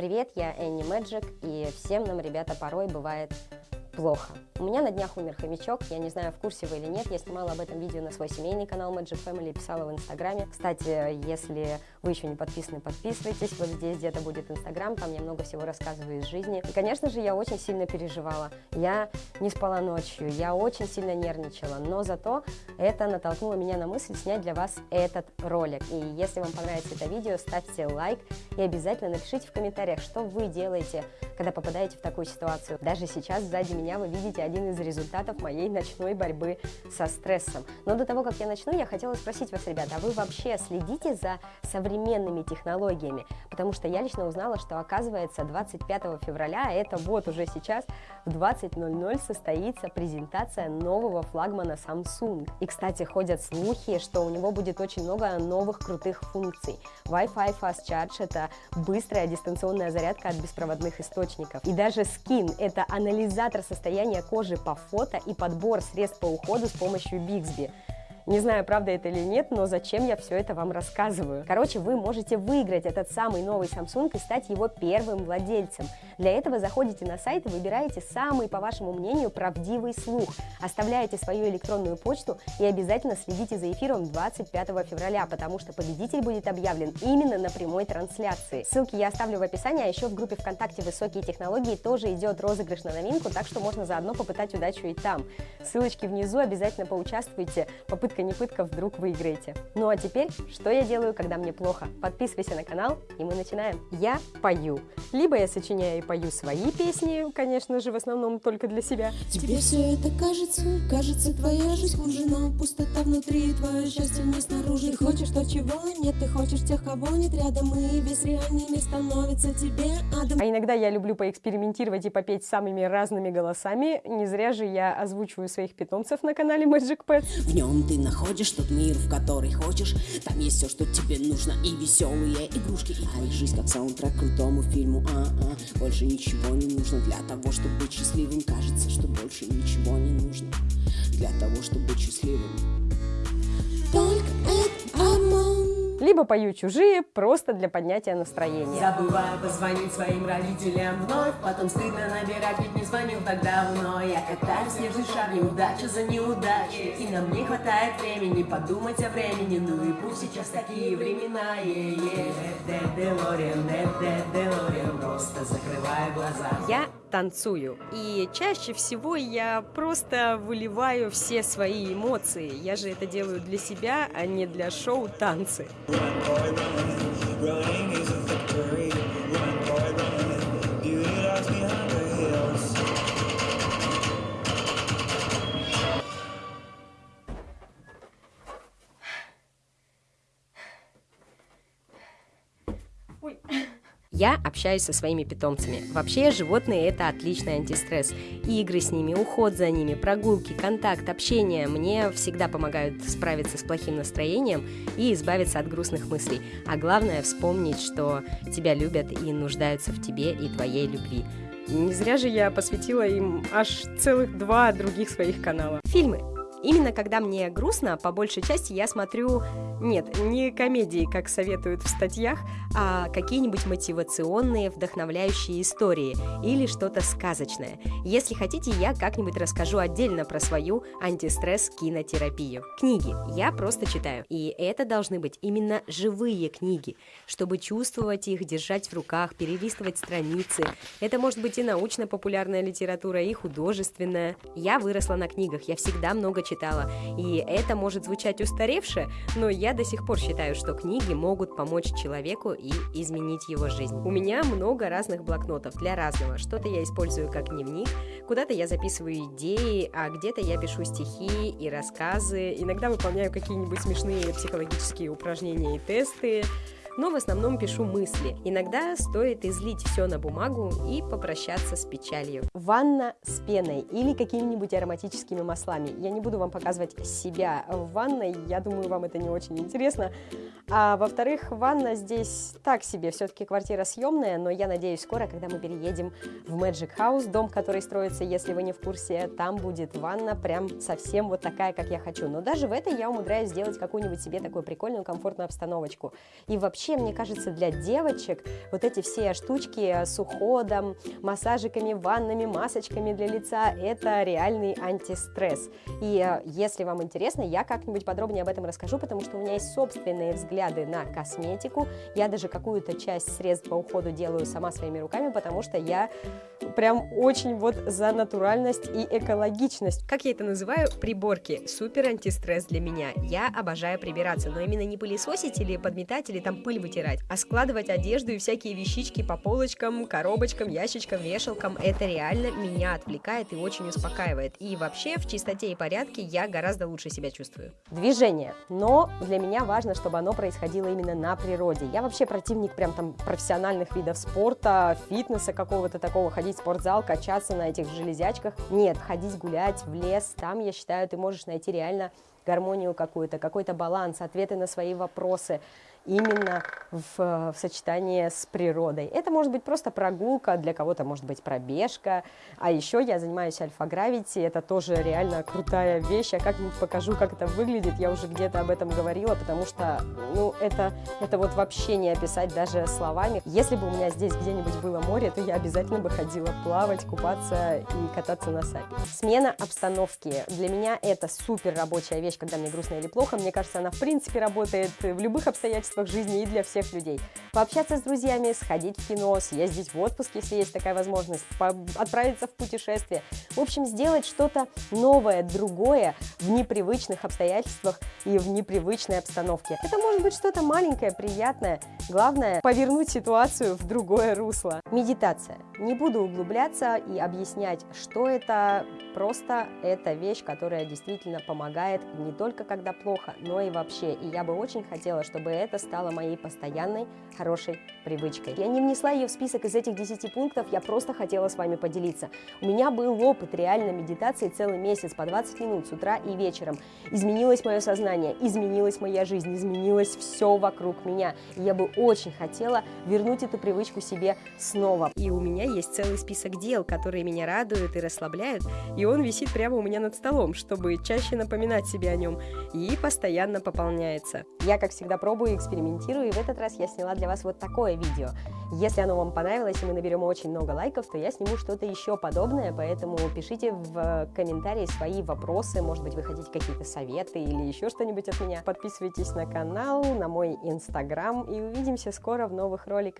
Привет, я Энни Мэджик, и всем нам, ребята, порой бывает плохо. У меня на днях умер хомячок, я не знаю, в курсе вы или нет, я снимала об этом видео на свой семейный канал Magic Family, писала в инстаграме. Кстати, если вы еще не подписаны, подписывайтесь, вот здесь где-то будет инстаграм, там я много всего рассказываю из жизни. И, конечно же, я очень сильно переживала, я не спала ночью, я очень сильно нервничала, но зато это натолкнуло меня на мысль снять для вас этот ролик. И если вам понравится это видео, ставьте лайк и обязательно напишите в комментариях, что вы делаете, когда попадаете в такую ситуацию. Даже сейчас сзади меня вы видите один из результатов моей ночной борьбы со стрессом. Но до того, как я начну, я хотела спросить вас, ребята, а вы вообще следите за современными технологиями? Потому что я лично узнала, что оказывается 25 февраля, а это вот уже сейчас, в 20.00 состоится презентация нового флагмана Samsung. И, кстати, ходят слухи, что у него будет очень много новых крутых функций. Wi-Fi Fast Charge – это быстрая дистанционная зарядка от беспроводных источников. И даже Skin – это анализатор состояние кожи по фото и подбор средств по уходу с помощью Bixby. Не знаю, правда это или нет, но зачем я все это вам рассказываю? Короче, вы можете выиграть этот самый новый Samsung и стать его первым владельцем. Для этого заходите на сайт и выбираете самый, по вашему мнению, правдивый слух. Оставляете свою электронную почту и обязательно следите за эфиром 25 февраля, потому что победитель будет объявлен именно на прямой трансляции. Ссылки я оставлю в описании, а еще в группе ВКонтакте «Высокие технологии» тоже идет розыгрыш на новинку, так что можно заодно попытать удачу и там. Ссылочки внизу, обязательно поучаствуйте. Попытка пытка не пытка, вдруг выиграете. Ну а теперь, что я делаю, когда мне плохо? Подписывайся на канал, и мы начинаем. Я пою. Либо я сочиняю и пою свои песни, конечно же, в основном только для себя. Тебе все это кажется, кажется, твоя жизнь хуже, но пустота внутри, твое счастье не снаружи. Ты хочешь то, чего нет, ты хочешь тех, кого нет рядом, и весь реальный мир становится тебе адом. А иногда я люблю поэкспериментировать и попеть самыми разными голосами. Не зря же я озвучиваю своих питомцев на канале Magic Pets. В нем ты находишь тот мир, в который хочешь. Там есть все, что тебе нужно И веселые игрушки И твоя жизнь как саундтрек крутому фильму. А-а, Больше ничего не нужно для того, чтобы быть счастливым. Кажется, что больше ничего не нужно Для того, чтобы быть счастливым. Только либо пою чужие просто для поднятия настроения. Забываю позвонить своим родителям вновь, потом стыдно набирать, ведь не звонил так давно. Я катаюсь снежный шар, неудача за неудачей, и нам не хватает времени подумать о времени. Ну и пусть сейчас такие времена, е-е. Делориан, Делориан, просто закрываю глаза. Я танцую. И чаще всего я просто выливаю все свои эмоции. Я же это делаю для себя, а не для шоу танцы. Ой. Я общаюсь со своими питомцами. Вообще, животные – это отличный антистресс. Игры с ними, уход за ними, прогулки, контакт, общение мне всегда помогают справиться с плохим настроением и избавиться от грустных мыслей. А главное – вспомнить, что тебя любят и нуждаются в тебе и твоей любви. Не зря же я посвятила им аж целых два других своих канала. Фильмы. Именно когда мне грустно, по большей части я смотрю, нет, не комедии, как советуют в статьях, а какие-нибудь мотивационные, вдохновляющие истории или что-то сказочное. Если хотите, я как-нибудь расскажу отдельно про свою антистресс-кинотерапию. Книги я просто читаю, и это должны быть именно живые книги, чтобы чувствовать их, держать в руках, перелистывать страницы. Это может быть и научно-популярная литература, и художественная. Я выросла на книгах, я всегда много читала. И это может звучать устаревше, но я до сих пор считаю, что книги могут помочь человеку и изменить его жизнь. У меня много разных блокнотов для разного. Что-то я использую как дневник, куда-то я записываю идеи, а где-то я пишу стихи и рассказы. Иногда выполняю какие-нибудь смешные психологические упражнения и тесты но в основном пишу мысли. Иногда стоит излить все на бумагу и попрощаться с печалью. Ванна с пеной или какими-нибудь ароматическими маслами. Я не буду вам показывать себя в ванной, я думаю, вам это не очень интересно. А во-вторых, ванна здесь так себе, все-таки квартира съемная, но я надеюсь, скоро, когда мы переедем в Magic House, дом, который строится, если вы не в курсе, там будет ванна прям совсем вот такая, как я хочу. Но даже в этой я умудряюсь сделать какую-нибудь себе такую прикольную, комфортную обстановочку. И вообще вообще, мне кажется, для девочек вот эти все штучки с уходом, массажиками, ваннами, масочками для лица, это реальный антистресс. И э, если вам интересно, я как-нибудь подробнее об этом расскажу, потому что у меня есть собственные взгляды на косметику. Я даже какую-то часть средств по уходу делаю сама своими руками, потому что я прям очень вот за натуральность и экологичность. Как я это называю? Приборки. Супер антистресс для меня. Я обожаю прибираться, но именно не пылесосить или подметать, или там пыль вытирать, а складывать одежду и всякие вещички по полочкам, коробочкам, ящичкам, вешалкам. Это реально меня отвлекает и очень успокаивает. И вообще в чистоте и порядке я гораздо лучше себя чувствую. Движение. Но для меня важно, чтобы оно происходило именно на природе. Я вообще противник прям там профессиональных видов спорта, фитнеса какого-то такого, ходить в спортзал, качаться на этих железячках. Нет, ходить гулять в лес, там, я считаю, ты можешь найти реально гармонию какую-то, какой-то баланс, ответы на свои вопросы именно в, в сочетании с природой. Это может быть просто прогулка, для кого-то может быть пробежка, а еще я занимаюсь альфа-гравити, это тоже реально крутая вещь, я как-нибудь покажу, как это выглядит, я уже где-то об этом говорила, потому что, ну, это, это вот вообще не описать даже словами. Если бы у меня здесь где-нибудь было море, то я обязательно бы ходила плавать, купаться и кататься на сапе. Смена обстановки. Для меня это супер рабочая вещь, когда мне грустно или плохо, мне кажется, она в принципе работает в любых обстоятельствах, обстоятельствах жизни и для всех людей. Пообщаться с друзьями, сходить в кино, съездить в отпуск, если есть такая возможность, отправиться в путешествие. В общем, сделать что-то новое, другое в непривычных обстоятельствах и в непривычной обстановке. Это может быть что-то маленькое, приятное. Главное – повернуть ситуацию в другое русло. Медитация. Не буду углубляться и объяснять, что это. Просто это вещь, которая действительно помогает не только когда плохо, но и вообще. И я бы очень хотела, чтобы это стало моей постоянной хорошей привычкой. Я не внесла ее в список из этих 10 пунктов, я просто хотела с вами поделиться. У меня был опыт реально медитации целый месяц по 20 минут с утра и вечером. Изменилось мое сознание, изменилась моя жизнь, изменилось все вокруг меня. И я бы очень хотела вернуть эту привычку себе снова. И у меня есть целый список дел, которые меня радуют и расслабляют, и он висит прямо у меня над столом, чтобы чаще напоминать себе о нем, и постоянно пополняется. Я, как всегда, пробую, экспериментирую, и в этот раз я сняла для вас вот такое видео. Если оно вам понравилось, и мы наберем очень много лайков, то я сниму что-то еще подобное, поэтому пишите в комментарии свои вопросы, может быть, вы хотите какие-то советы или еще что-нибудь от меня. Подписывайтесь на канал, на мой инстаграм, и увидимся скоро в новых роликах.